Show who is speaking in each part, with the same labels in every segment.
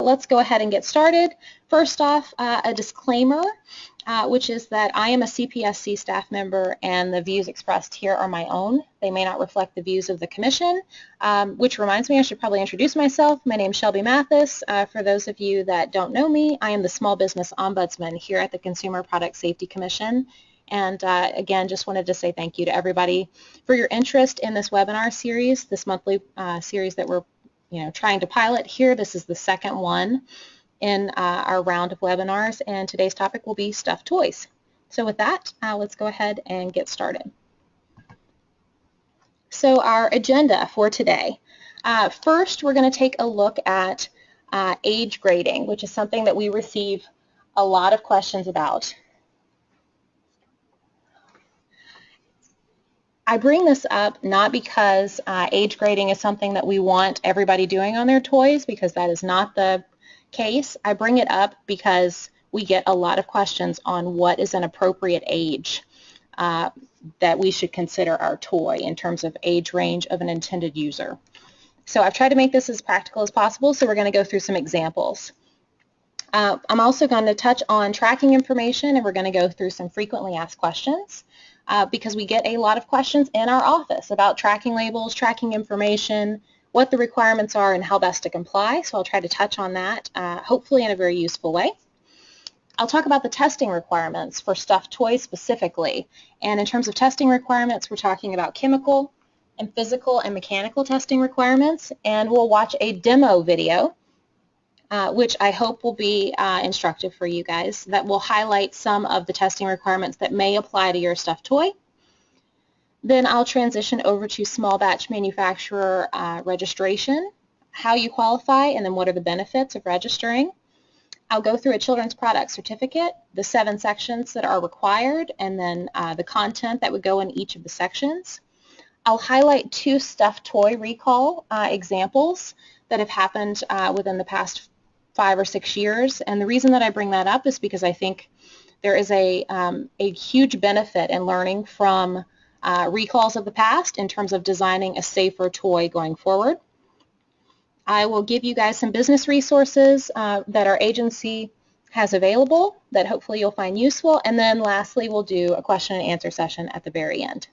Speaker 1: Let's go ahead and get started. First off, uh, a disclaimer, uh, which is that I am a CPSC staff member and the views expressed here are my own. They may not reflect the views of the Commission, um, which reminds me I should probably introduce myself. My name is Shelby Mathis. Uh, for those of you that don't know me, I am the Small Business Ombudsman here at the Consumer Product Safety Commission. And uh, again, just wanted to say thank you to everybody for your interest in this webinar series, this monthly uh, series that we're you know, trying to pilot here. This is the second one in uh, our round of webinars, and today's topic will be stuffed toys. So with that, uh, let's go ahead and get started. So our agenda for today. Uh, first, we're going to take a look at uh, age grading, which is something that we receive a lot of questions about. I bring this up not because uh, age grading is something that we want everybody doing on their toys, because that is not the case. I bring it up because we get a lot of questions on what is an appropriate age uh, that we should consider our toy in terms of age range of an intended user. So I've tried to make this as practical as possible, so we're going to go through some examples. Uh, I'm also going to touch on tracking information, and we're going to go through some frequently asked questions uh, because we get a lot of questions in our office about tracking labels, tracking information, what the requirements are, and how best to comply. So I'll try to touch on that, uh, hopefully in a very useful way. I'll talk about the testing requirements for stuffed toys specifically. And in terms of testing requirements, we're talking about chemical and physical and mechanical testing requirements. And we'll watch a demo video uh, which I hope will be uh, instructive for you guys, that will highlight some of the testing requirements that may apply to your stuffed toy. Then I'll transition over to small batch manufacturer uh, registration, how you qualify, and then what are the benefits of registering. I'll go through a children's product certificate, the seven sections that are required, and then uh, the content that would go in each of the sections. I'll highlight two stuffed toy recall uh, examples that have happened uh, within the past five or six years. And the reason that I bring that up is because I think there is a, um, a huge benefit in learning from uh, recalls of the past in terms of designing a safer toy going forward. I will give you guys some business resources uh, that our agency has available that hopefully you'll find useful. And then lastly, we'll do a question and answer session at the very end.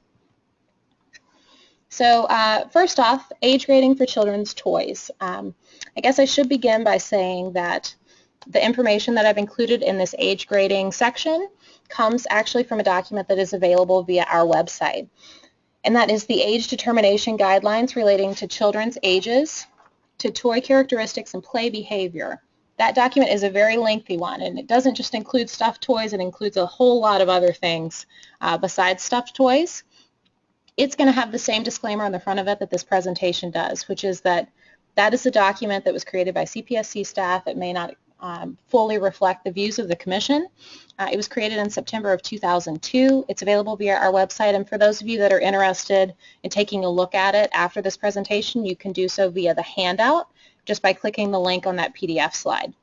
Speaker 1: So uh, first off, age grading for children's toys. Um, I guess I should begin by saying that the information that I've included in this age grading section comes actually from a document that is available via our website. And that is the age determination guidelines relating to children's ages, to toy characteristics and play behavior. That document is a very lengthy one, and it doesn't just include stuffed toys, it includes a whole lot of other things uh, besides stuffed toys it's going to have the same disclaimer on the front of it that this presentation does, which is that that is a document that was created by CPSC staff. It may not um, fully reflect the views of the Commission. Uh, it was created in September of 2002. It's available via our website, and for those of you that are interested in taking a look at it after this presentation, you can do so via the handout just by clicking the link on that PDF slide.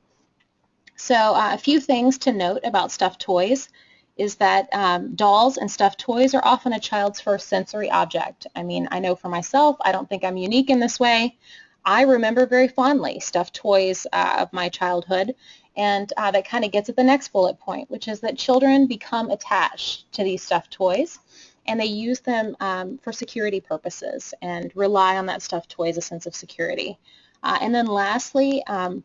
Speaker 1: So uh, a few things to note about stuffed toys is that um, dolls and stuffed toys are often a child's first sensory object. I mean, I know for myself, I don't think I'm unique in this way. I remember very fondly stuffed toys uh, of my childhood, and uh, that kind of gets at the next bullet point, which is that children become attached to these stuffed toys, and they use them um, for security purposes and rely on that stuffed toy as a sense of security. Uh, and then lastly, um,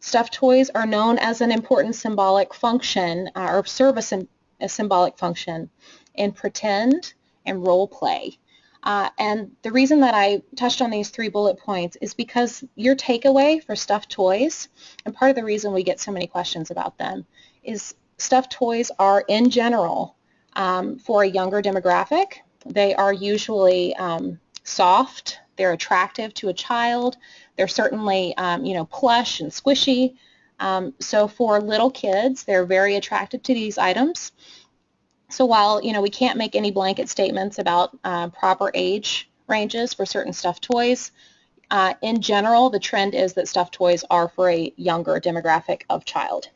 Speaker 1: stuffed toys are known as an important symbolic function uh, or service a symbolic function in pretend and role play. Uh, and the reason that I touched on these three bullet points is because your takeaway for stuffed toys, and part of the reason we get so many questions about them, is stuffed toys are in general um, for a younger demographic. They are usually um, soft, they're attractive to a child, they're certainly um, you know plush and squishy, um, so for little kids, they're very attracted to these items. So while you know we can't make any blanket statements about uh, proper age ranges for certain stuffed toys, uh, in general, the trend is that stuffed toys are for a younger demographic of child.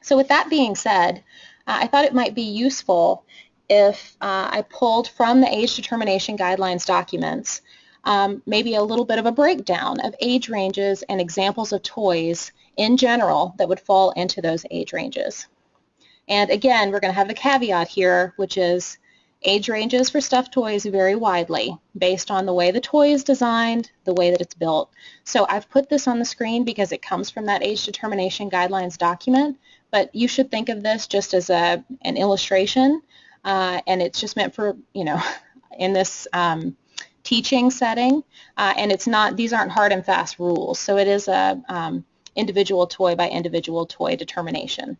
Speaker 1: So with that being said, uh, I thought it might be useful if uh, I pulled from the age determination guidelines documents um, maybe a little bit of a breakdown of age ranges and examples of toys in general that would fall into those age ranges. And again, we're going to have the caveat here, which is age ranges for stuffed toys vary widely based on the way the toy is designed, the way that it's built. So I've put this on the screen because it comes from that age determination guidelines document, but you should think of this just as a, an illustration, uh, and it's just meant for, you know, in this um, teaching setting, uh, and it's not, these aren't hard and fast rules, so it is a um, individual toy by individual toy determination.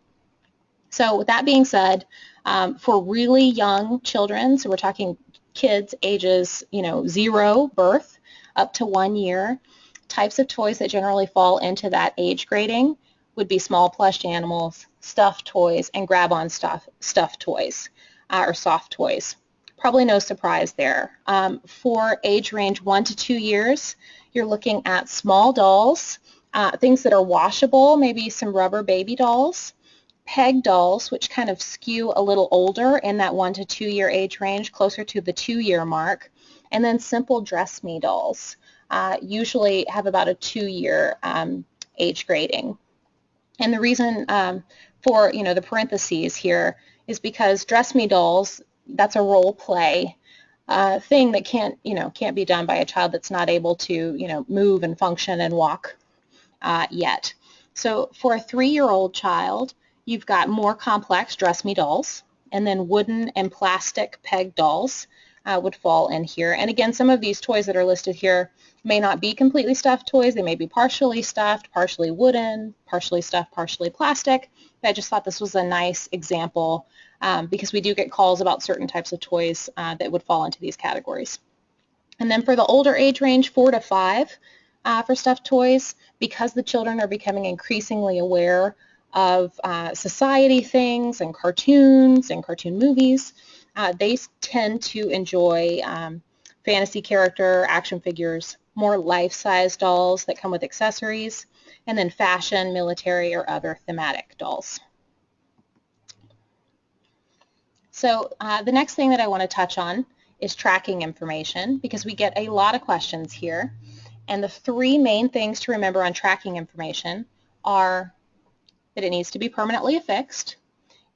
Speaker 1: So with that being said, um, for really young children, so we're talking kids ages, you know, zero birth up to one year, types of toys that generally fall into that age grading would be small plush animals, stuffed toys, and grab-on stuff, stuffed toys uh, or soft toys. Probably no surprise there. Um, for age range one to two years, you're looking at small dolls, uh, things that are washable, maybe some rubber baby dolls, peg dolls, which kind of skew a little older in that one to two year age range, closer to the two year mark, and then simple dress me dolls uh, usually have about a two year um, age grading. And the reason um, for you know the parentheses here is because dress me dolls, that's a role play uh, thing that can't you know can't be done by a child that's not able to you know move and function and walk uh, yet. So for a three-year-old child, You've got more complex dress me dolls, and then wooden and plastic peg dolls uh, would fall in here. And again, some of these toys that are listed here may not be completely stuffed toys. They may be partially stuffed, partially wooden, partially stuffed, partially plastic. I just thought this was a nice example um, because we do get calls about certain types of toys uh, that would fall into these categories. And then for the older age range, four to five uh, for stuffed toys, because the children are becoming increasingly aware of uh, society things and cartoons and cartoon movies. Uh, they tend to enjoy um, fantasy character action figures, more life-size dolls that come with accessories, and then fashion, military, or other thematic dolls. So uh, the next thing that I want to touch on is tracking information because we get a lot of questions here. And the three main things to remember on tracking information are that it needs to be permanently affixed,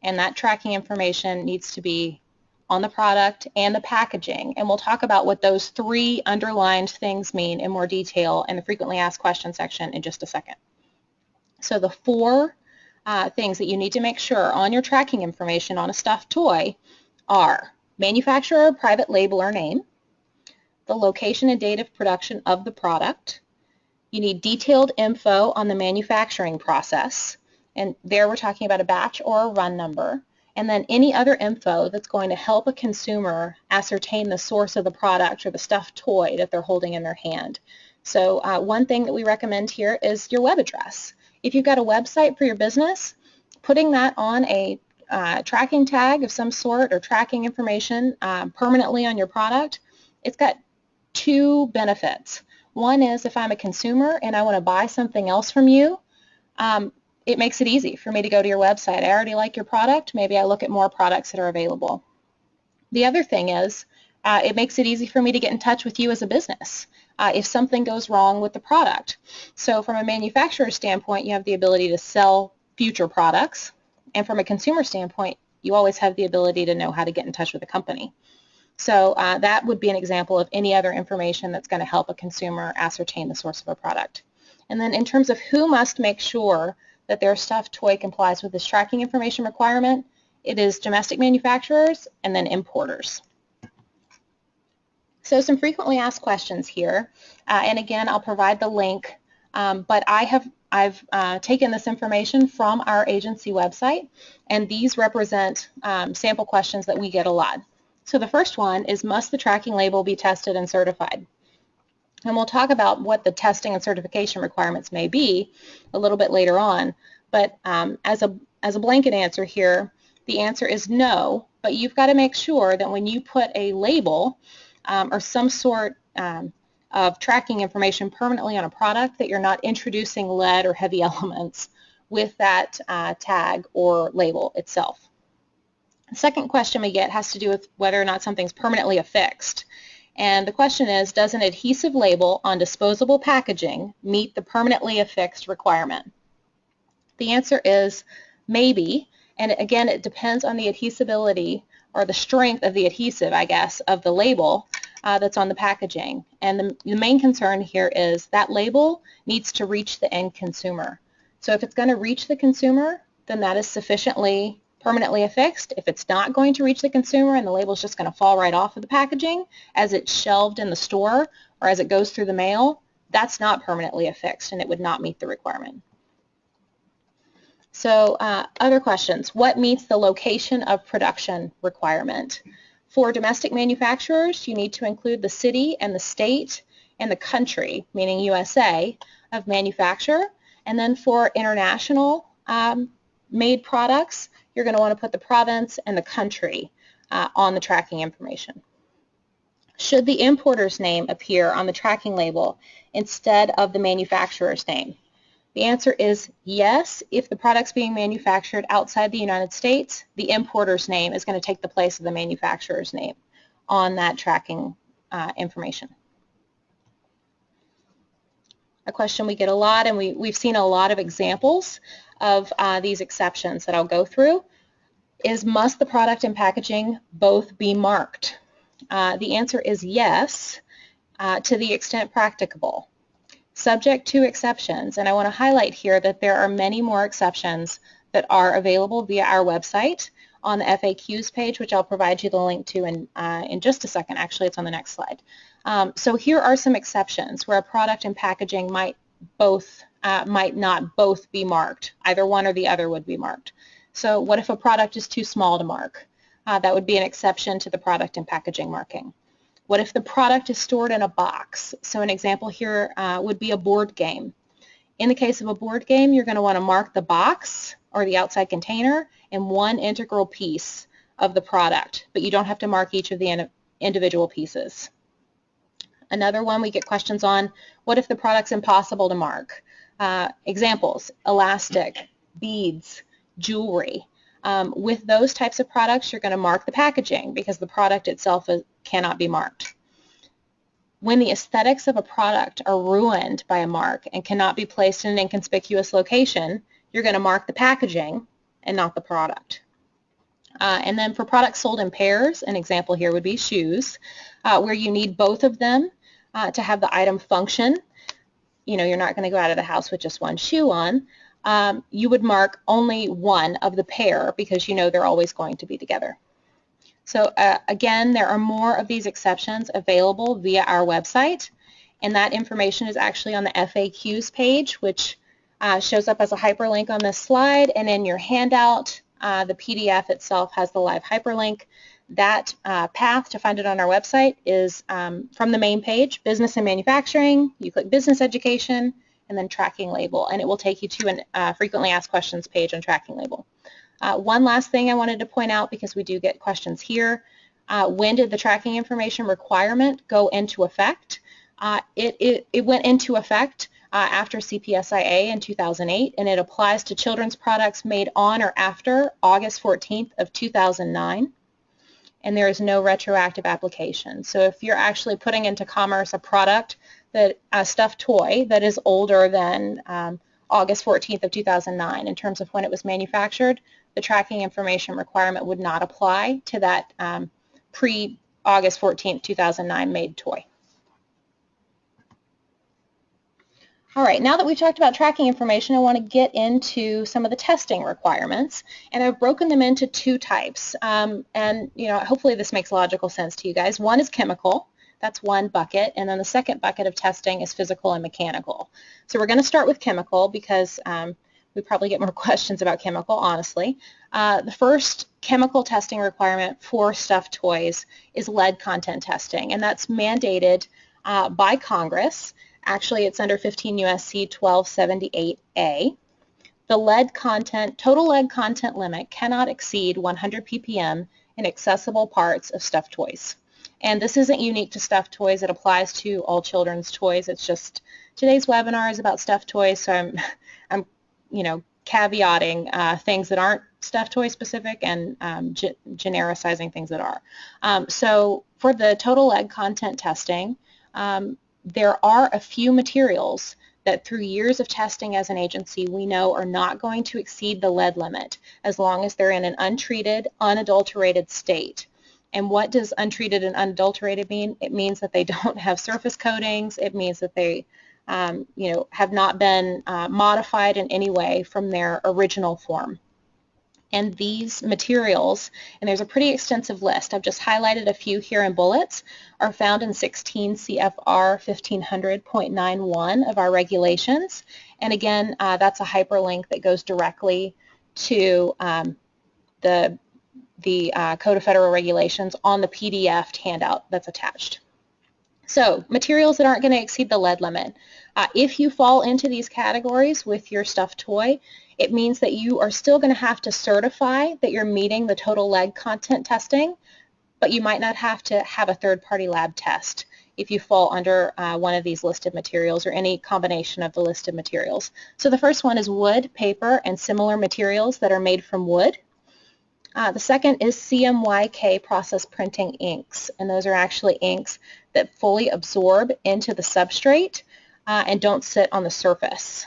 Speaker 1: and that tracking information needs to be on the product and the packaging. And we'll talk about what those three underlined things mean in more detail in the frequently asked questions section in just a second. So the four uh, things that you need to make sure on your tracking information on a stuffed toy are manufacturer, private label or name, the location and date of production of the product, you need detailed info on the manufacturing process, and there we're talking about a batch or a run number. And then any other info that's going to help a consumer ascertain the source of the product or the stuffed toy that they're holding in their hand. So uh, one thing that we recommend here is your web address. If you've got a website for your business, putting that on a uh, tracking tag of some sort or tracking information uh, permanently on your product, it's got two benefits. One is if I'm a consumer and I want to buy something else from you, um, it makes it easy for me to go to your website. I already like your product. Maybe I look at more products that are available. The other thing is uh, it makes it easy for me to get in touch with you as a business uh, if something goes wrong with the product. So from a manufacturer standpoint, you have the ability to sell future products. And from a consumer standpoint, you always have the ability to know how to get in touch with a company. So uh, that would be an example of any other information that's going to help a consumer ascertain the source of a product. And then in terms of who must make sure that their stuffed toy complies with this tracking information requirement, it is domestic manufacturers and then importers. So some frequently asked questions here, uh, and again, I'll provide the link, um, but I have I've uh, taken this information from our agency website, and these represent um, sample questions that we get a lot. So the first one is, must the tracking label be tested and certified? And we'll talk about what the testing and certification requirements may be a little bit later on. But um, as, a, as a blanket answer here, the answer is no, but you've got to make sure that when you put a label um, or some sort um, of tracking information permanently on a product that you're not introducing lead or heavy elements with that uh, tag or label itself. The second question we get has to do with whether or not something's permanently affixed. And the question is, does an adhesive label on disposable packaging meet the permanently affixed requirement? The answer is maybe, and again, it depends on the adhesibility or the strength of the adhesive, I guess, of the label uh, that's on the packaging. And the, the main concern here is that label needs to reach the end consumer. So if it's going to reach the consumer, then that is sufficiently permanently affixed. If it's not going to reach the consumer and the label is just going to fall right off of the packaging as it's shelved in the store or as it goes through the mail, that's not permanently affixed and it would not meet the requirement. So uh, other questions. What meets the location of production requirement? For domestic manufacturers, you need to include the city and the state and the country, meaning USA, of manufacture. And then for international um, made products, you're going to want to put the province and the country uh, on the tracking information. Should the importer's name appear on the tracking label instead of the manufacturer's name? The answer is yes. If the product's being manufactured outside the United States, the importer's name is going to take the place of the manufacturer's name on that tracking uh, information. A question we get a lot, and we, we've seen a lot of examples of uh, these exceptions that I'll go through, is must the product and packaging both be marked? Uh, the answer is yes, uh, to the extent practicable subject to exceptions. And I want to highlight here that there are many more exceptions that are available via our website on the FAQs page, which I'll provide you the link to in, uh, in just a second. Actually, it's on the next slide. Um, so here are some exceptions where a product and packaging might both uh, might not both be marked. Either one or the other would be marked. So what if a product is too small to mark? Uh, that would be an exception to the product and packaging marking. What if the product is stored in a box? So an example here uh, would be a board game. In the case of a board game, you're going to want to mark the box or the outside container and one integral piece of the product, but you don't have to mark each of the individual pieces. Another one we get questions on, what if the product's impossible to mark? Uh, examples, elastic, beads, jewelry. Um, with those types of products, you're going to mark the packaging because the product itself is, cannot be marked. When the aesthetics of a product are ruined by a mark and cannot be placed in an inconspicuous location, you're going to mark the packaging and not the product. Uh, and then for products sold in pairs, an example here would be shoes, uh, where you need both of them uh, to have the item function. You know, you're not going to go out of the house with just one shoe on. Um, you would mark only one of the pair because you know they're always going to be together. So uh, again, there are more of these exceptions available via our website, and that information is actually on the FAQs page, which uh, shows up as a hyperlink on this slide, and in your handout, uh, the PDF itself has the live hyperlink. That uh, path to find it on our website is um, from the main page, Business and Manufacturing. You click Business Education, and then Tracking Label, and it will take you to a uh, Frequently Asked Questions page on Tracking Label. Uh, one last thing I wanted to point out because we do get questions here. Uh, when did the tracking information requirement go into effect? Uh, it, it, it, went into effect uh, after CPSIA in 2008 and it applies to children's products made on or after August 14th of 2009 and there is no retroactive application. So if you're actually putting into commerce a product, that a stuffed toy that is older than um, August 14th of 2009 in terms of when it was manufactured, the tracking information requirement would not apply to that um, pre-August 14th, 2009 made toy. All right, now that we've talked about tracking information, I want to get into some of the testing requirements, and I've broken them into two types. Um, and you know, hopefully this makes logical sense to you guys. One is chemical, that's one bucket. And then the second bucket of testing is physical and mechanical. So we're going to start with chemical because um, we probably get more questions about chemical, honestly. Uh, the first chemical testing requirement for stuffed toys is lead content testing, and that's mandated uh, by Congress. Actually, it's under 15 U.S.C. 1278A. The lead content, total lead content limit cannot exceed 100 ppm in accessible parts of stuffed toys. And this isn't unique to stuffed toys. It applies to all children's toys. It's just today's webinar is about stuffed toys, so I'm, I'm you know, caveating uh, things that aren't stuffed toy specific and um, ge genericizing things that are. Um, so for the total lead content testing, um, there are a few materials that through years of testing as an agency we know are not going to exceed the lead limit as long as they're in an untreated, unadulterated state. And what does untreated and unadulterated mean? It means that they don't have surface coatings. It means that they um, you know, have not been uh, modified in any way from their original form. And these materials, and there's a pretty extensive list, I've just highlighted a few here in bullets, are found in 16 CFR 1500.91 of our regulations. And again, uh, that's a hyperlink that goes directly to um, the, the uh, Code of Federal Regulations on the PDF handout that's attached. So materials that aren't going to exceed the lead limit. Uh, if you fall into these categories with your stuffed toy, it means that you are still going to have to certify that you're meeting the total lead content testing, but you might not have to have a third-party lab test if you fall under uh, one of these listed materials or any combination of the listed materials. So the first one is wood, paper, and similar materials that are made from wood. Uh, the second is CMYK process printing inks, and those are actually inks that fully absorb into the substrate uh, and don't sit on the surface.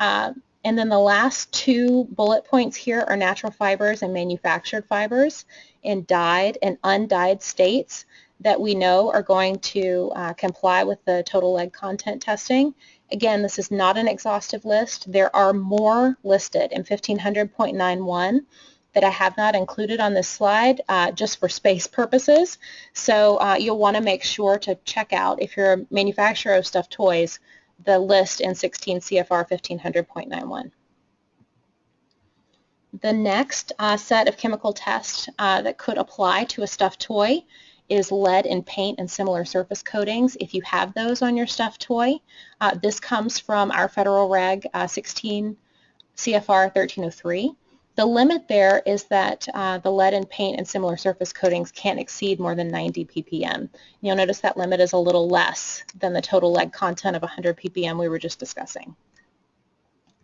Speaker 1: Uh, and then the last two bullet points here are natural fibers and manufactured fibers in dyed and undyed states that we know are going to uh, comply with the total lead content testing. Again, this is not an exhaustive list. There are more listed in 1500.91 that I have not included on this slide uh, just for space purposes. So uh, you'll want to make sure to check out, if you're a manufacturer of stuffed toys, the list in 16 CFR 1500.91. The next uh, set of chemical tests uh, that could apply to a stuffed toy is lead in paint and similar surface coatings if you have those on your stuffed toy. Uh, this comes from our federal reg uh, 16 CFR 1303. The limit there is that uh, the lead in paint and similar surface coatings can't exceed more than 90 ppm. You'll notice that limit is a little less than the total lead content of 100 ppm we were just discussing.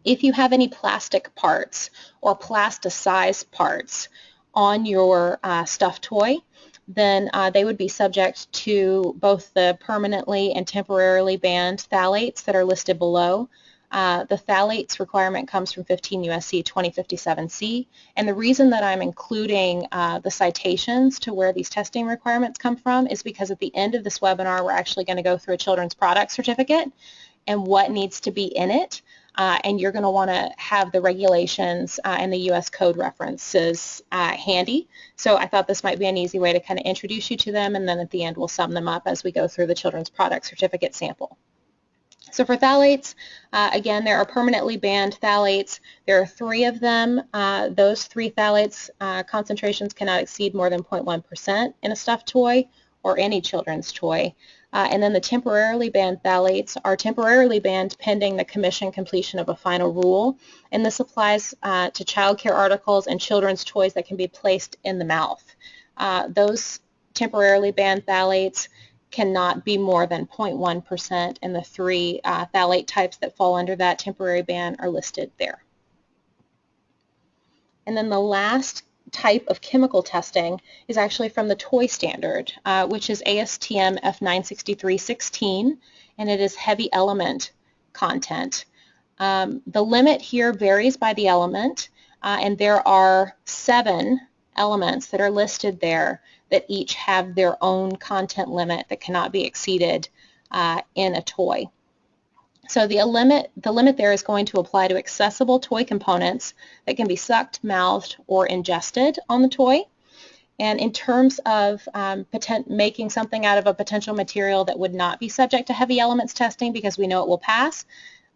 Speaker 1: If you have any plastic parts or plasticized parts on your uh, stuffed toy, then uh, they would be subject to both the permanently and temporarily banned phthalates that are listed below, uh, the phthalates requirement comes from 15 USC 2057C, and the reason that I'm including uh, the citations to where these testing requirements come from is because at the end of this webinar, we're actually going to go through a children's product certificate and what needs to be in it, uh, and you're going to want to have the regulations uh, and the U.S. code references uh, handy. So I thought this might be an easy way to kind of introduce you to them, and then at the end we'll sum them up as we go through the children's product certificate sample. So for phthalates, uh, again, there are permanently banned phthalates. There are three of them. Uh, those three phthalates uh, concentrations cannot exceed more than 0.1% in a stuffed toy or any children's toy. Uh, and then the temporarily banned phthalates are temporarily banned pending the commission completion of a final rule. And this applies uh, to child care articles and children's toys that can be placed in the mouth. Uh, those temporarily banned phthalates cannot be more than 0.1% and the three uh, phthalate types that fall under that temporary ban are listed there. And then the last type of chemical testing is actually from the toy standard, uh, which is ASTM F96316, and it is heavy element content. Um, the limit here varies by the element, uh, and there are seven elements that are listed there that each have their own content limit that cannot be exceeded uh, in a toy. So the limit, the limit there is going to apply to accessible toy components that can be sucked, mouthed, or ingested on the toy. And in terms of um, making something out of a potential material that would not be subject to heavy elements testing because we know it will pass,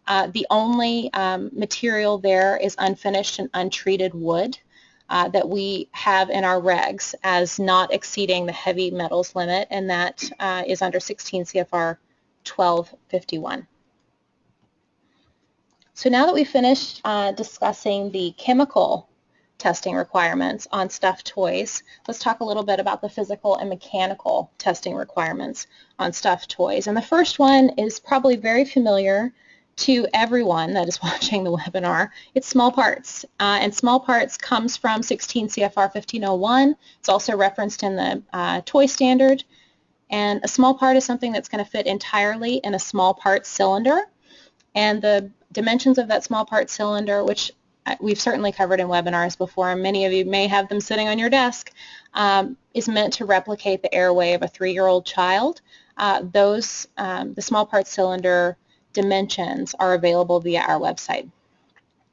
Speaker 1: uh, the only um, material there is unfinished and untreated wood uh, that we have in our regs as not exceeding the heavy metals limit, and that uh, is under 16 CFR 1251. So now that we've finished uh, discussing the chemical testing requirements on stuffed toys, let's talk a little bit about the physical and mechanical testing requirements on stuffed toys. And the first one is probably very familiar to everyone that is watching the webinar, it's small parts. Uh, and small parts comes from 16 CFR 1501. It's also referenced in the uh, toy standard. And a small part is something that's going to fit entirely in a small part cylinder. And the dimensions of that small part cylinder, which uh, we've certainly covered in webinars before, and many of you may have them sitting on your desk, um, is meant to replicate the airway of a three-year-old child. Uh, those, um, the small part cylinder dimensions are available via our website.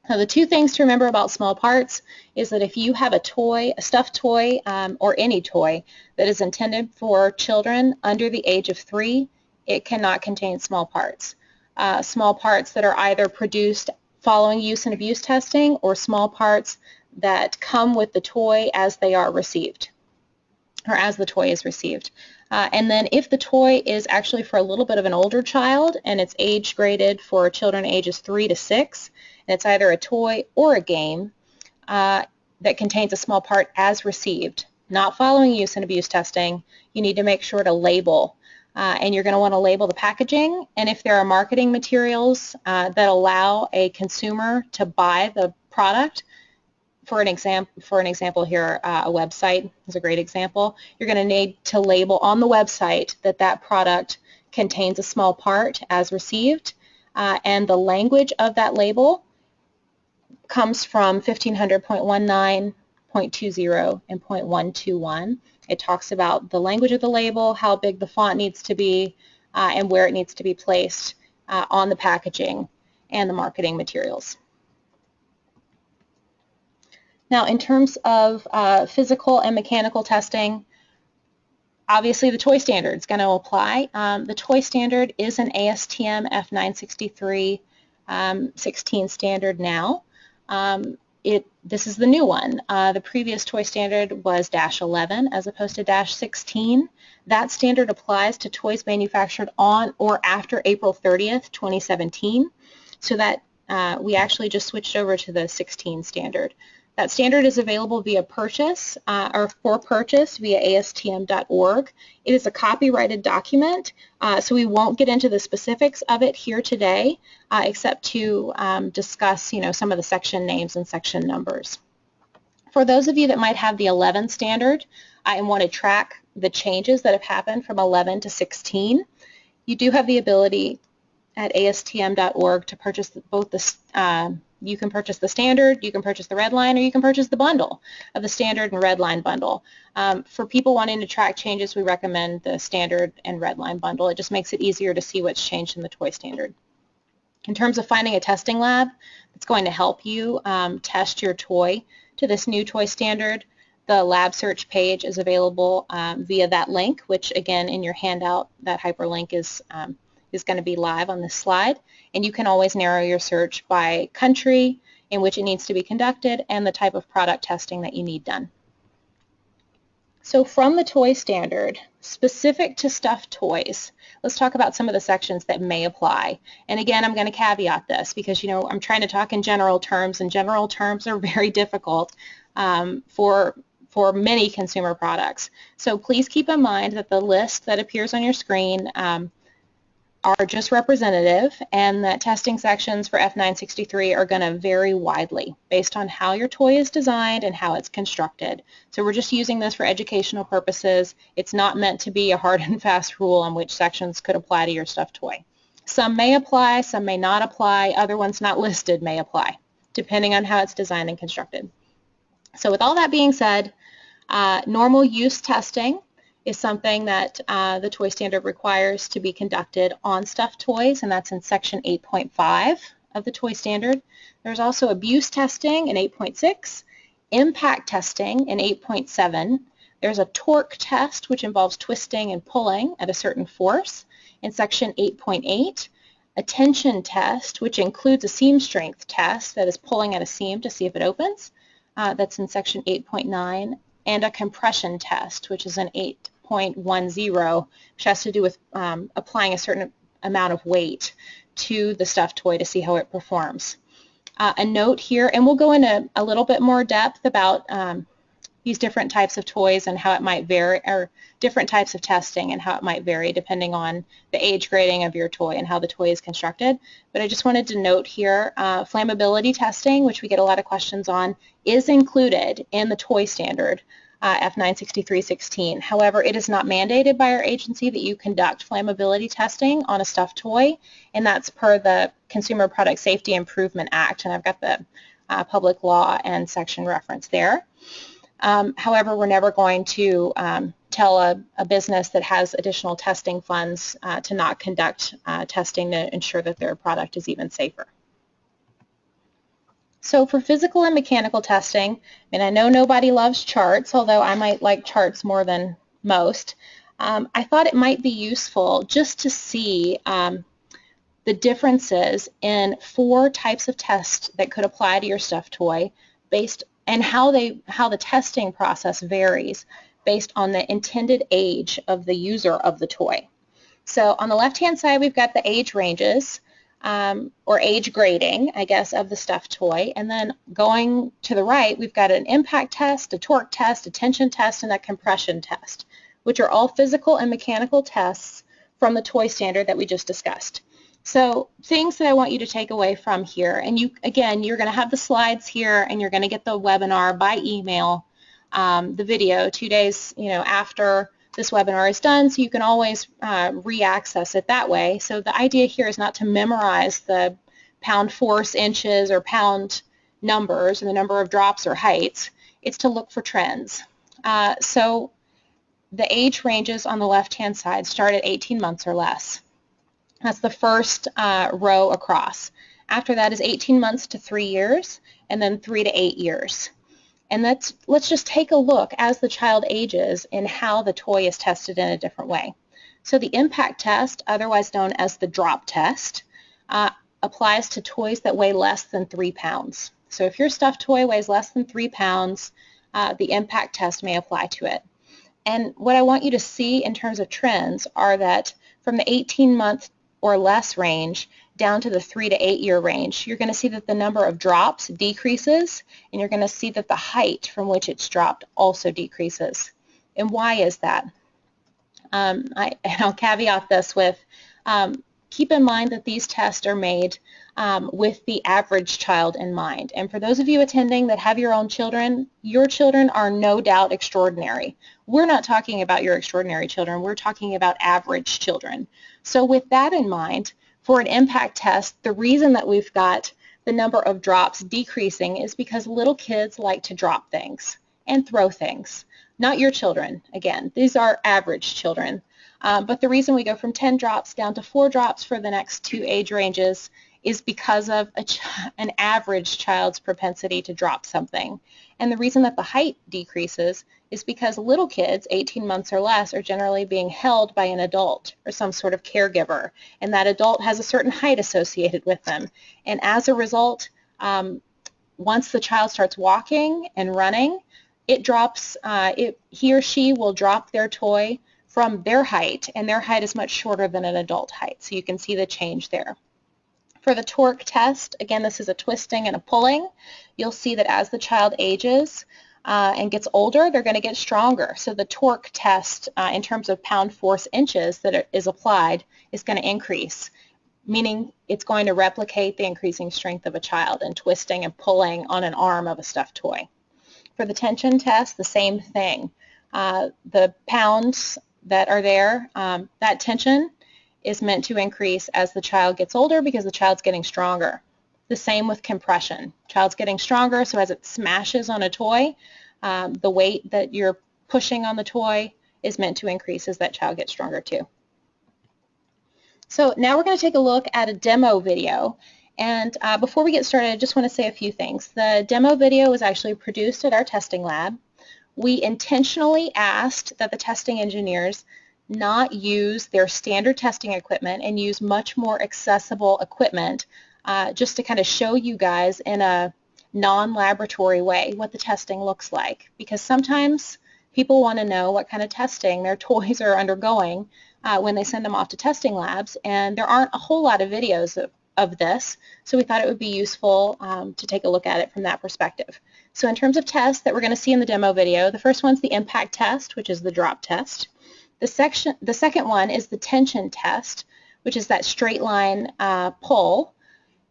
Speaker 1: Now the two things to remember about small parts is that if you have a toy, a stuffed toy, um, or any toy that is intended for children under the age of three, it cannot contain small parts. Uh, small parts that are either produced following use and abuse testing or small parts that come with the toy as they are received or as the toy is received. Uh, and then if the toy is actually for a little bit of an older child and it's age graded for children ages 3 to 6, and it's either a toy or a game uh, that contains a small part as received, not following use and abuse testing, you need to make sure to label. Uh, and you're going to want to label the packaging. And if there are marketing materials uh, that allow a consumer to buy the product, for an example, for an example here, uh, a website is a great example. You're going to need to label on the website that that product contains a small part as received, uh, and the language of that label comes from 1500.19.20 and 0.121. It talks about the language of the label, how big the font needs to be, uh, and where it needs to be placed uh, on the packaging and the marketing materials. Now, in terms of uh, physical and mechanical testing, obviously the toy standard is going to apply. Um, the toy standard is an ASTM F963 um, 16 standard now. Um, it, this is the new one. Uh, the previous toy standard was dash 11 as opposed to dash 16. That standard applies to toys manufactured on or after April 30th, 2017. So that uh, we actually just switched over to the 16 standard. That standard is available via purchase uh, or for purchase via astm.org. It is a copyrighted document, uh, so we won't get into the specifics of it here today, uh, except to um, discuss, you know, some of the section names and section numbers. For those of you that might have the 11 standard and want to track the changes that have happened from 11 to 16, you do have the ability at astm.org to purchase both the um, you can purchase the standard, you can purchase the red line, or you can purchase the bundle of the standard and red line bundle. Um, for people wanting to track changes, we recommend the standard and red line bundle. It just makes it easier to see what's changed in the toy standard. In terms of finding a testing lab that's going to help you um, test your toy to this new toy standard, the lab search page is available um, via that link, which again in your handout, that hyperlink is um, is going to be live on this slide. And you can always narrow your search by country in which it needs to be conducted and the type of product testing that you need done. So from the toy standard, specific to stuffed toys, let's talk about some of the sections that may apply. And again, I'm going to caveat this because, you know, I'm trying to talk in general terms, and general terms are very difficult um, for for many consumer products. So please keep in mind that the list that appears on your screen um, are just representative and that testing sections for F963 are going to vary widely based on how your toy is designed and how it's constructed. So we're just using this for educational purposes. It's not meant to be a hard and fast rule on which sections could apply to your stuffed toy. Some may apply, some may not apply, other ones not listed may apply, depending on how it's designed and constructed. So with all that being said, uh, normal use testing is something that uh, the toy standard requires to be conducted on stuffed toys, and that's in section 8.5 of the toy standard. There's also abuse testing in 8.6, impact testing in 8.7. There's a torque test, which involves twisting and pulling at a certain force in section 8.8. A tension test, which includes a seam strength test, that is pulling at a seam to see if it opens. Uh, that's in section 8.9 and a compression test, which is an 8 0.10, which has to do with um, applying a certain amount of weight to the stuffed toy to see how it performs. Uh, a note here, and we'll go into a little bit more depth about um, use different types of toys and how it might vary, or different types of testing and how it might vary depending on the age grading of your toy and how the toy is constructed. But I just wanted to note here, uh, flammability testing, which we get a lot of questions on, is included in the toy standard uh, F96316. However, it is not mandated by our agency that you conduct flammability testing on a stuffed toy, and that's per the Consumer Product Safety Improvement Act, and I've got the uh, public law and section reference there. Um, however, we're never going to um, tell a, a, business that has additional testing funds uh, to not conduct uh, testing to ensure that their product is even safer. So for physical and mechanical testing, and I know nobody loves charts, although I might like charts more than most, um, I thought it might be useful just to see um, the differences in four types of tests that could apply to your stuffed toy based and how they how the testing process varies based on the intended age of the user of the toy. So on the left hand side we've got the age ranges um, or age grading, I guess, of the stuffed toy. And then going to the right, we've got an impact test, a torque test, a tension test, and a compression test, which are all physical and mechanical tests from the toy standard that we just discussed. So things that I want you to take away from here, and you again, you're going to have the slides here, and you're going to get the webinar by email, um, the video two days, you know, after this webinar is done, so you can always uh, re-access it that way. So the idea here is not to memorize the pound force inches or pound numbers and the number of drops or heights. It's to look for trends. Uh, so the age ranges on the left-hand side start at 18 months or less. That's the first uh, row across. After that is 18 months to 3 years, and then 3 to 8 years. And let's, let's just take a look as the child ages in how the toy is tested in a different way. So the impact test, otherwise known as the drop test, uh, applies to toys that weigh less than three pounds. So if your stuffed toy weighs less than three pounds, uh, the impact test may apply to it. And what I want you to see in terms of trends are that from the 18 month or less range, down to the three to eight year range, you're going to see that the number of drops decreases and you're going to see that the height from which it's dropped also decreases. And why is that? Um, I, will caveat this with um, keep in mind that these tests are made um, with the average child in mind. And for those of you attending that have your own children, your children are no doubt extraordinary. We're not talking about your extraordinary children. We're talking about average children. So with that in mind, for an impact test, the reason that we've got the number of drops decreasing is because little kids like to drop things and throw things. Not your children, again. These are average children. Um, but the reason we go from 10 drops down to 4 drops for the next two age ranges is because of an average child's propensity to drop something. And the reason that the height decreases is because little kids, 18 months or less, are generally being held by an adult or some sort of caregiver, and that adult has a certain height associated with them. And as a result, um, once the child starts walking and running, it drops, uh, it, he or she will drop their toy from their height, and their height is much shorter than an adult height. So you can see the change there. For the torque test, again, this is a twisting and a pulling. You'll see that as the child ages uh, and gets older, they're going to get stronger. So the torque test uh, in terms of pound force inches that is applied is going to increase, meaning it's going to replicate the increasing strength of a child and twisting and pulling on an arm of a stuffed toy. For the tension test, the same thing. Uh, the pounds that are there, um, that tension is meant to increase as the child gets older because the child's getting stronger. The same with compression. Child's getting stronger, so as it smashes on a toy, um, the weight that you're pushing on the toy is meant to increase as that child gets stronger too. So now we're going to take a look at a demo video. And uh, before we get started, I just want to say a few things. The demo video was actually produced at our testing lab. We intentionally asked that the testing engineers not use their standard testing equipment and use much more accessible equipment uh, just to kind of show you guys in a non-laboratory way what the testing looks like because sometimes people want to know what kind of testing their toys are undergoing uh, when they send them off to testing labs and there aren't a whole lot of videos of, of this so we thought it would be useful um, to take a look at it from that perspective. So in terms of tests that we're going to see in the demo video, the first one's the impact test, which is the drop test. The, section, the second one is the tension test, which is that straight line uh, pull.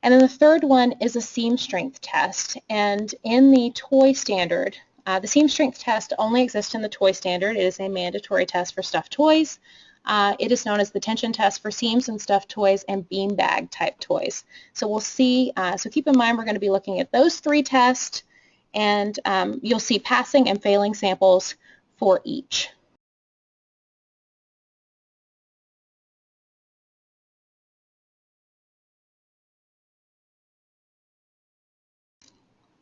Speaker 1: And then the third one is a seam strength test. And in the toy standard, uh, the seam strength test only exists in the toy standard. It is a mandatory test for stuffed toys. Uh, it is known as the tension test for seams and stuffed toys and beanbag type toys. So we'll see, uh, so keep in mind we're going to be looking at those three tests and um, you'll see passing and failing samples for each.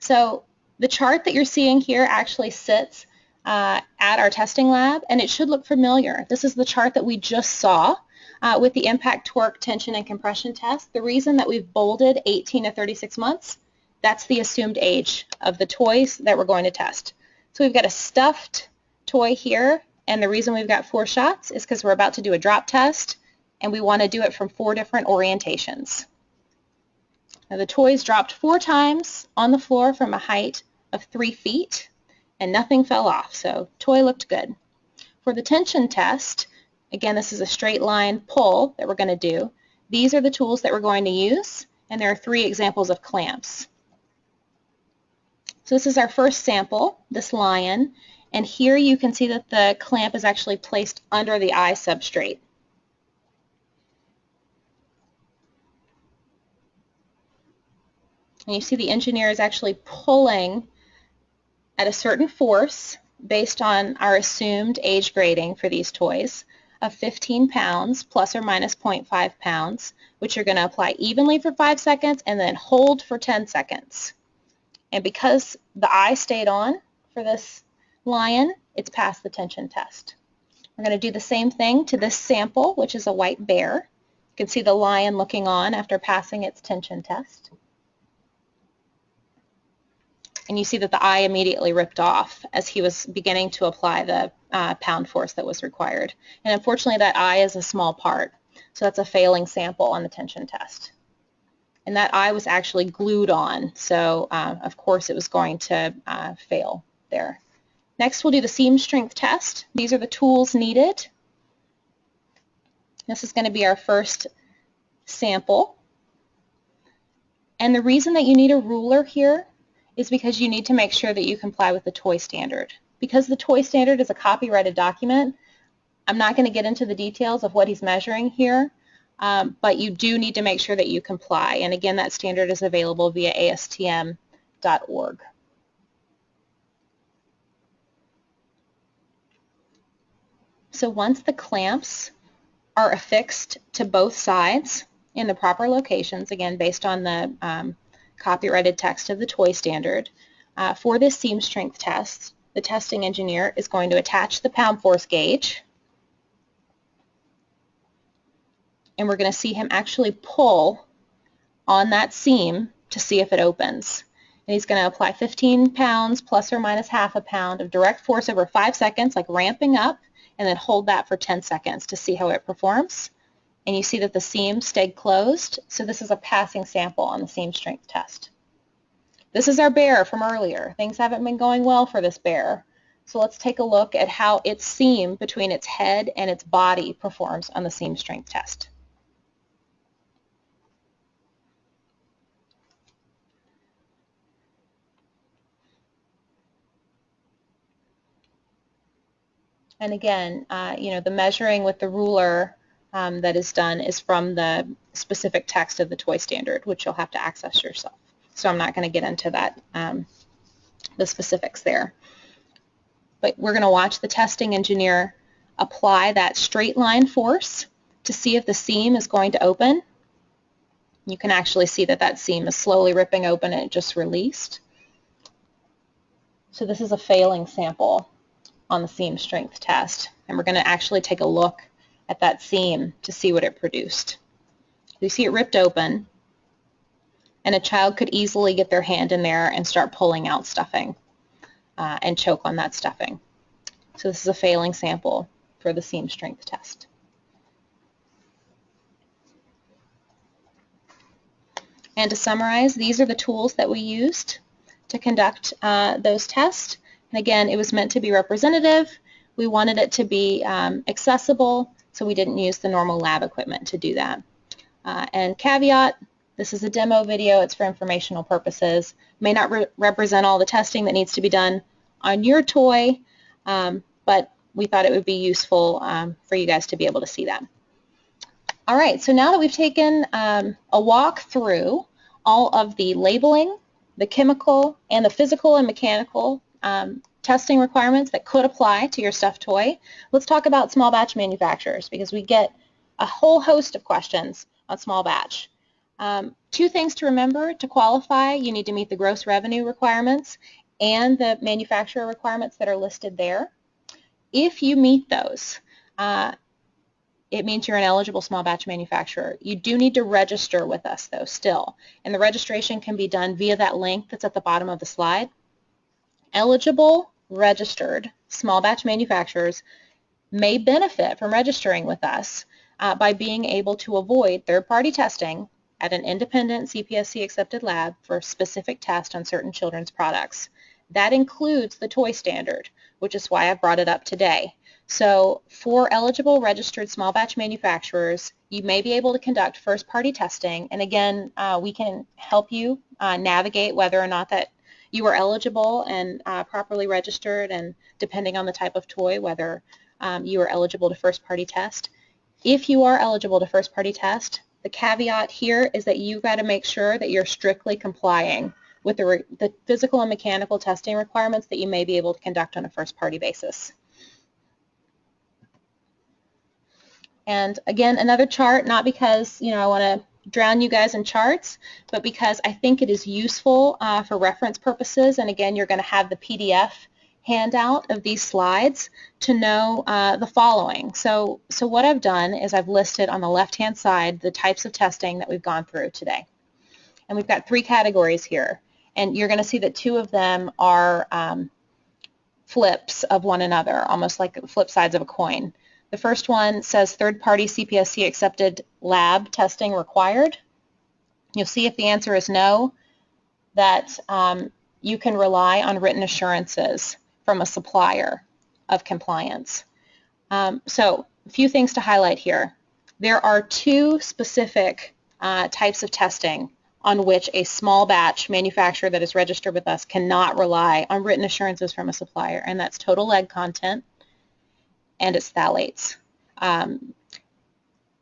Speaker 1: So the chart that you're seeing here actually sits uh, at our testing lab, and it should look familiar. This is the chart that we just saw uh, with the impact torque, tension, and compression test. The reason that we've bolded 18 to 36 months, that's the assumed age of the toys that we're going to test. So we've got a stuffed toy here, and the reason we've got four shots is because we're about to do a drop test, and we want to do it from four different orientations. Now the toys dropped four times on the floor from a height of three feet and nothing fell off, so toy looked good. For the tension test, again this is a straight line pull that we're going to do. These are the tools that we're going to use, and there are three examples of clamps. So this is our first sample, this lion, and here you can see that the clamp is actually placed under the eye substrate. And you see the engineer is actually pulling at a certain force based on our assumed age grading for these toys of 15 pounds plus or minus 0.5 pounds, which you're going to apply evenly for 5 seconds and then hold for 10 seconds. And because the eye stayed on for this lion, it's passed the tension test. We're going to do the same thing to this sample, which is a white bear. You can see the lion looking on after passing its tension test and you see that the eye immediately ripped off as he was beginning to apply the uh, pound force that was required. And unfortunately that eye is a small part, so that's a failing sample on the tension test. And that eye was actually glued on, so uh, of course it was going to uh, fail there. Next we'll do the seam strength test. These are the tools needed. This is going to be our first sample. And the reason that you need a ruler here is because you need to make sure that you comply with the toy standard. Because the toy standard is a copyrighted document, I'm not going to get into the details of what he's measuring here, um, but you do need to make sure that you comply. And again, that standard is available via astm.org. So once the clamps are affixed to both sides in the proper locations, again based on the um, copyrighted text of the toy standard. Uh, for this seam strength test, the testing engineer is going to attach the pound force gauge and we're going to see him actually pull on that seam to see if it opens. And he's going to apply 15 pounds plus or minus half a pound of direct force over 5 seconds, like ramping up, and then hold that for 10 seconds to see how it performs and you see that the seam stayed closed. So this is a passing sample on the seam strength test. This is our bear from earlier. Things haven't been going well for this bear. So let's take a look at how its seam between its head and its body performs on the seam strength test. And again, uh, you know, the measuring with the ruler um, that is done is from the specific text of the toy standard, which you'll have to access yourself. So I'm not going to get into that, um, the specifics there. But we're going to watch the testing engineer apply that straight line force to see if the seam is going to open. You can actually see that that seam is slowly ripping open and it just released. So this is a failing sample on the seam strength test. And we're going to actually take a look at that seam to see what it produced. You see it ripped open, and a child could easily get their hand in there and start pulling out stuffing uh, and choke on that stuffing. So this is a failing sample for the seam strength test. And to summarize, these are the tools that we used to conduct uh, those tests. And again, it was meant to be representative. We wanted it to be um, accessible, so we didn't use the normal lab equipment to do that. Uh, and caveat, this is a demo video. It's for informational purposes. May not re represent all the testing that needs to be done on your toy, um, but we thought it would be useful um, for you guys to be able to see that. All right, so now that we've taken um, a walk through all of the labeling, the chemical, and the physical and mechanical um, testing requirements that could apply to your stuffed toy, let's talk about small batch manufacturers because we get a whole host of questions on small batch. Um, two things to remember to qualify, you need to meet the gross revenue requirements and the manufacturer requirements that are listed there. If you meet those, uh, it means you're an eligible small batch manufacturer. You do need to register with us though still, and the registration can be done via that link that's at the bottom of the slide. Eligible, registered small batch manufacturers may benefit from registering with us uh, by being able to avoid third-party testing at an independent CPSC accepted lab for a specific test on certain children's products. That includes the toy standard, which is why I brought it up today. So for eligible registered small batch manufacturers, you may be able to conduct first-party testing, and again, uh, we can help you uh, navigate whether or not that you are eligible and uh, properly registered, and depending on the type of toy, whether um, you are eligible to first-party test. If you are eligible to first-party test, the caveat here is that you've got to make sure that you're strictly complying with the, the physical and mechanical testing requirements that you may be able to conduct on a first-party basis. And again, another chart, not because you know I want to drown you guys in charts, but because I think it is useful uh, for reference purposes. And again, you're going to have the PDF handout of these slides to know uh, the following. So, so what I've done is I've listed on the left-hand side the types of testing that we've gone through today. And we've got three categories here. And you're going to see that two of them are um, flips of one another, almost like flip sides of a coin. The first one says third-party CPSC accepted lab testing required. You'll see if the answer is no, that um, you can rely on written assurances from a supplier of compliance. Um, so a few things to highlight here. There are two specific uh, types of testing on which a small batch manufacturer that is registered with us cannot rely on written assurances from a supplier, and that's total lead content and its phthalates. Um,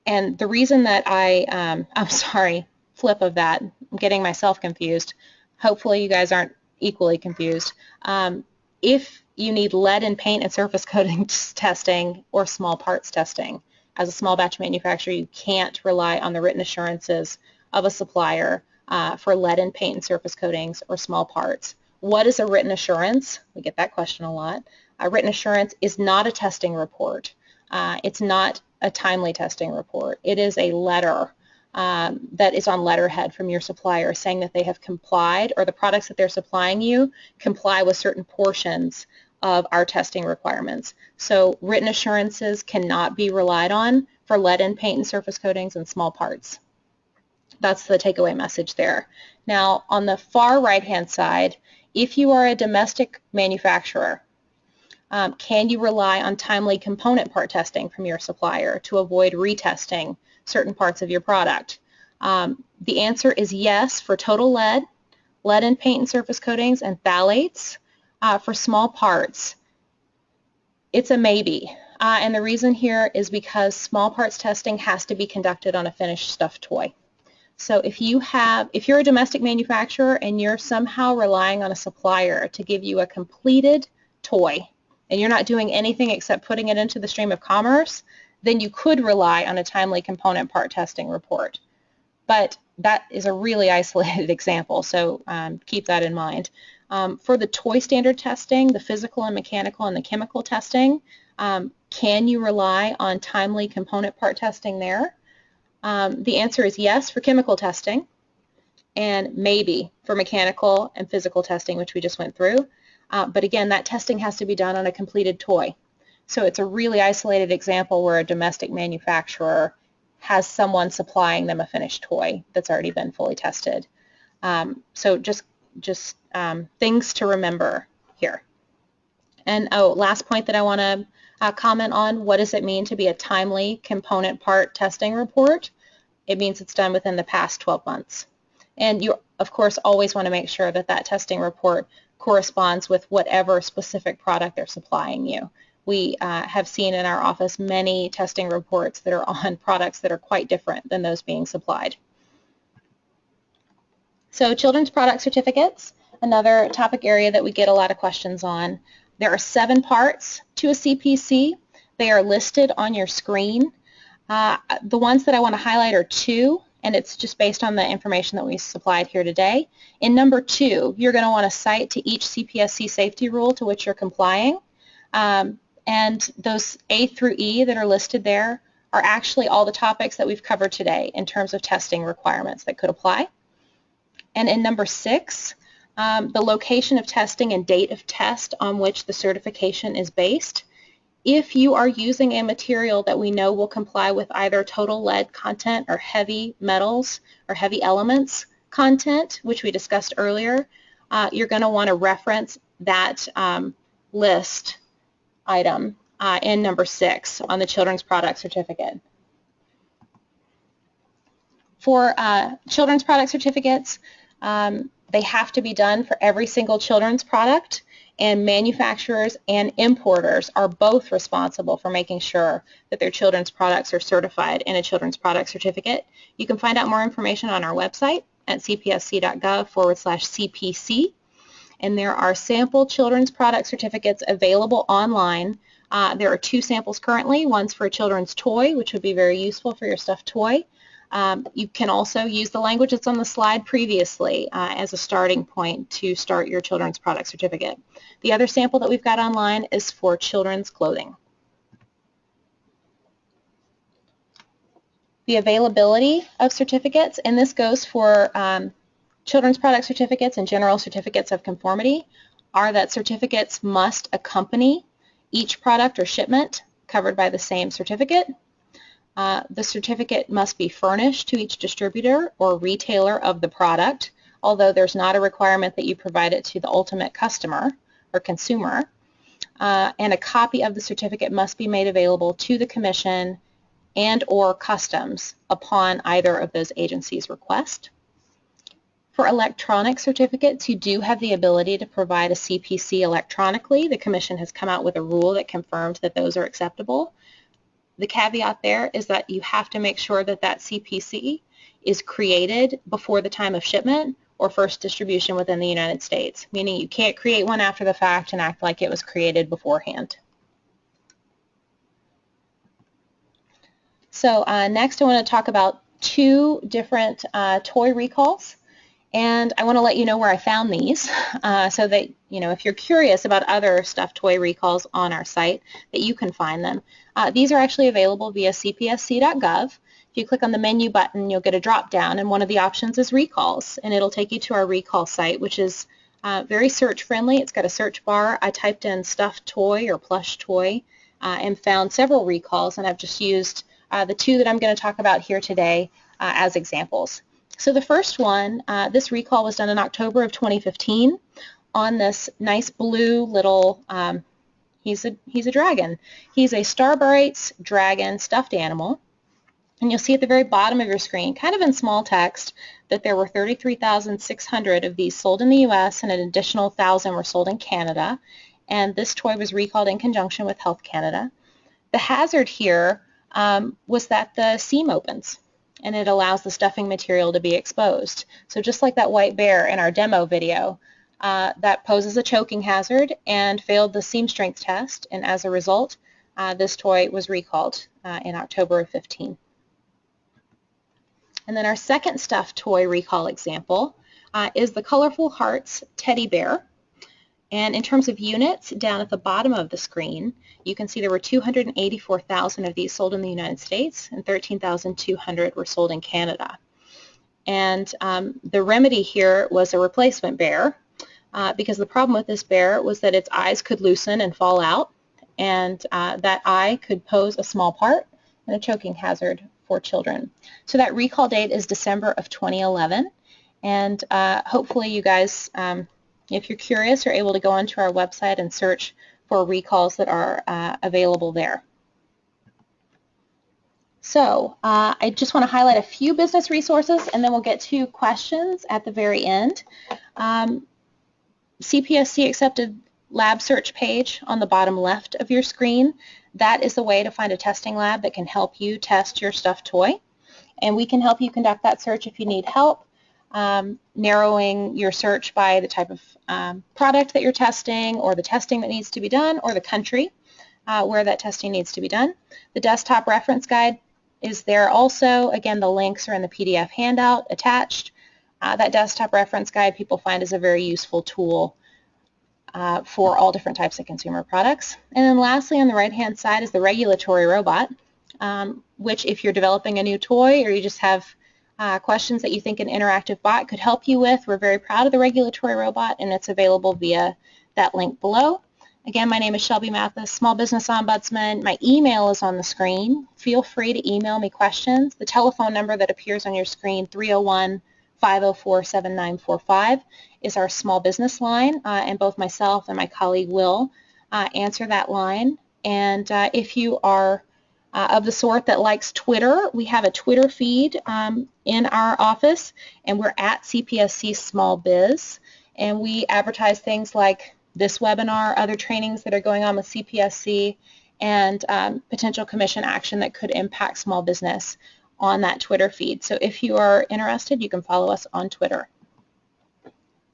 Speaker 1: and the reason that I, um, I'm sorry, flip of that, I'm getting myself confused. Hopefully you guys aren't equally confused. Um, if you need lead in paint and surface coating testing or small parts testing, as a small batch manufacturer, you can't rely on the written assurances of a supplier uh, for lead in paint and surface coatings or small parts. What is a written assurance? We get that question a lot. A written assurance is not a testing report. Uh, it's not a timely testing report. It is a letter um, that is on letterhead from your supplier saying that they have complied or the products that they're supplying you comply with certain portions of our testing requirements. So written assurances cannot be relied on for lead in paint and surface coatings and small parts. That's the takeaway message there. Now on the far right hand side, if you are a domestic manufacturer, um, can you rely on timely component part testing from your supplier to avoid retesting certain parts of your product? Um, the answer is yes for total lead, lead in paint and surface coatings, and phthalates. Uh, for small parts, it's a maybe. Uh, and the reason here is because small parts testing has to be conducted on a finished stuffed toy. So if you have, if you're a domestic manufacturer and you're somehow relying on a supplier to give you a completed toy, and you're not doing anything except putting it into the stream of commerce, then you could rely on a timely component part testing report. But that is a really isolated example, so um, keep that in mind. Um, for the toy standard testing, the physical and mechanical and the chemical testing, um, can you rely on timely component part testing there? Um, the answer is yes for chemical testing and maybe for mechanical and physical testing, which we just went through. Uh, but again, that testing has to be done on a completed toy. So it's a really isolated example where a domestic manufacturer has someone supplying them a finished toy that's already been fully tested. Um, so just just um, things to remember here. And oh, last point that I want to uh, comment on, what does it mean to be a timely component part testing report? It means it's done within the past 12 months. And you, of course, always want to make sure that that testing report corresponds with whatever specific product they're supplying you. We uh, have seen in our office many testing reports that are on products that are quite different than those being supplied. So children's product certificates, another topic area that we get a lot of questions on. There are seven parts to a CPC. They are listed on your screen. Uh, the ones that I want to highlight are two, and it's just based on the information that we supplied here today. In number two, you're going to want to cite to each CPSC safety rule to which you're complying. Um, and those A through E that are listed there are actually all the topics that we've covered today in terms of testing requirements that could apply. And in number six, um, the location of testing and date of test on which the certification is based. If you are using a material that we know will comply with either total lead content or heavy metals or heavy elements content, which we discussed earlier, uh, you're going to want to reference that um, list item uh, in number six on the children's product certificate. For uh, children's product certificates, um, they have to be done for every single children's product and manufacturers and importers are both responsible for making sure that their children's products are certified in a children's product certificate. You can find out more information on our website at cpsc.gov forward slash CPC. And there are sample children's product certificates available online. Uh, there are two samples currently. One's for a children's toy, which would be very useful for your stuffed toy. Um, you can also use the language that's on the slide previously uh, as a starting point to start your children's product certificate. The other sample that we've got online is for children's clothing. The availability of certificates, and this goes for um, children's product certificates and general certificates of conformity, are that certificates must accompany each product or shipment covered by the same certificate uh, the certificate must be furnished to each distributor or retailer of the product, although there's not a requirement that you provide it to the ultimate customer or consumer. Uh, and a copy of the certificate must be made available to the Commission and or Customs upon either of those agencies' request. For electronic certificates, you do have the ability to provide a CPC electronically. The Commission has come out with a rule that confirmed that those are acceptable. The caveat there is that you have to make sure that that CPC is created before the time of shipment or first distribution within the United States, meaning you can't create one after the fact and act like it was created beforehand. So uh, next I want to talk about two different uh, toy recalls and I want to let you know where I found these uh, so that, you know, if you're curious about other stuffed toy recalls on our site, that you can find them. Uh, these are actually available via cpsc.gov. If you click on the menu button, you'll get a drop down, and one of the options is recalls, and it'll take you to our recall site, which is uh, very search friendly. It's got a search bar. I typed in stuffed toy or plush toy uh, and found several recalls, and I've just used uh, the two that I'm going to talk about here today uh, as examples. So the first one, uh, this recall was done in October of 2015 on this nice blue little, um, he's, a, he's a dragon. He's a Starbrights dragon stuffed animal. And you'll see at the very bottom of your screen, kind of in small text, that there were 33,600 of these sold in the U.S. and an additional 1,000 were sold in Canada. And this toy was recalled in conjunction with Health Canada. The hazard here um, was that the seam opens and it allows the stuffing material to be exposed. So just like that white bear in our demo video, uh, that poses a choking hazard and failed the seam strength test, and as a result, uh, this toy was recalled uh, in October of 15. And then our second stuffed toy recall example uh, is the Colorful Hearts teddy bear. And in terms of units, down at the bottom of the screen, you can see there were 284,000 of these sold in the United States and 13,200 were sold in Canada. And um, the remedy here was a replacement bear uh, because the problem with this bear was that its eyes could loosen and fall out and uh, that eye could pose a small part and a choking hazard for children. So that recall date is December of 2011 And uh, hopefully you guys, um, if you're curious, you're able to go onto our website and search for recalls that are uh, available there. So uh, I just want to highlight a few business resources and then we'll get to questions at the very end. Um, CPSC accepted lab search page on the bottom left of your screen. That is the way to find a testing lab that can help you test your stuffed toy. And we can help you conduct that search if you need help, um, narrowing your search by the type of um, product that you're testing or the testing that needs to be done or the country uh, where that testing needs to be done. The desktop reference guide is there also. Again, the links are in the PDF handout attached. Uh, that desktop reference guide people find is a very useful tool uh, for all different types of consumer products. And then lastly, on the right-hand side is the regulatory robot, um, which if you're developing a new toy or you just have uh, questions that you think an interactive bot could help you with, we're very proud of the regulatory robot and it's available via that link below. Again, my name is Shelby Mathis, Small Business Ombudsman. My email is on the screen. Feel free to email me questions. The telephone number that appears on your screen, 301 504-7945 is our small business line, uh, and both myself and my colleague will uh, answer that line. And uh, if you are uh, of the sort that likes Twitter, we have a Twitter feed um, in our office, and we're at CPSC Small Biz, and we advertise things like this webinar, other trainings that are going on with CPSC, and um, potential commission action that could impact small business on that Twitter feed. So if you are interested, you can follow us on Twitter.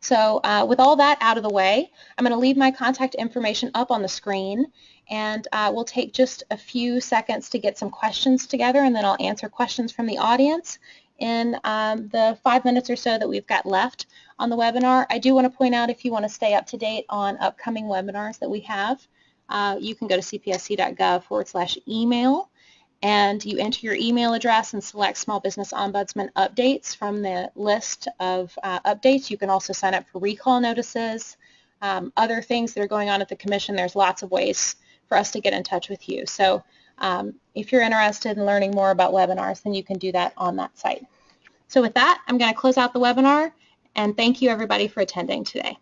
Speaker 1: So uh, with all that out of the way, I'm going to leave my contact information up on the screen and uh, we'll take just a few seconds to get some questions together and then I'll answer questions from the audience in um, the five minutes or so that we've got left on the webinar. I do want to point out if you want to stay up to date on upcoming webinars that we have, uh, you can go to cpsc.gov forward slash email and you enter your email address and select Small Business Ombudsman updates from the list of uh, updates. You can also sign up for recall notices, um, other things that are going on at the Commission. There's lots of ways for us to get in touch with you. So um, if you're interested in learning more about webinars, then you can do that on that site. So with that, I'm going to close out the webinar, and thank you everybody for attending today.